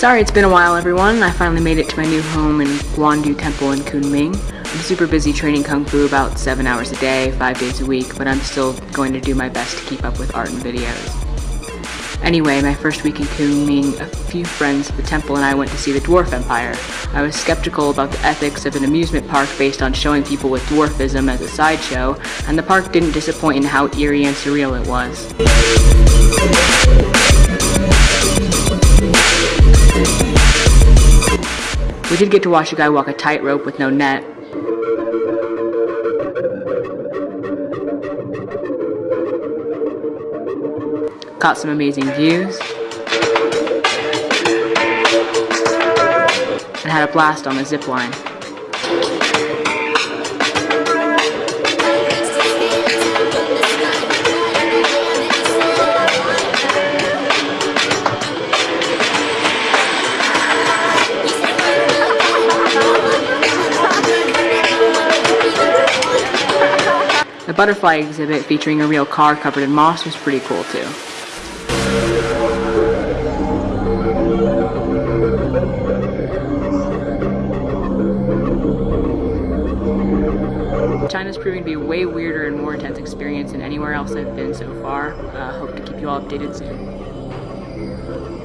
Sorry it's been a while everyone, I finally made it to my new home in Guandu Temple in Kunming. I'm super busy training Kung Fu about 7 hours a day, 5 days a week, but I'm still going to do my best to keep up with art and videos. Anyway, my first week in Kunming, a few friends at the temple and I went to see the Dwarf Empire. I was skeptical about the ethics of an amusement park based on showing people with dwarfism as a sideshow, and the park didn't disappoint in how eerie and surreal it was. Did get to watch a guy walk a tightrope with no net. Caught some amazing views. And had a blast on the zip line. The butterfly exhibit featuring a real car covered in moss was pretty cool too. China's proving to be a way weirder and more intense experience than anywhere else I've been so far. Uh, hope to keep you all updated soon.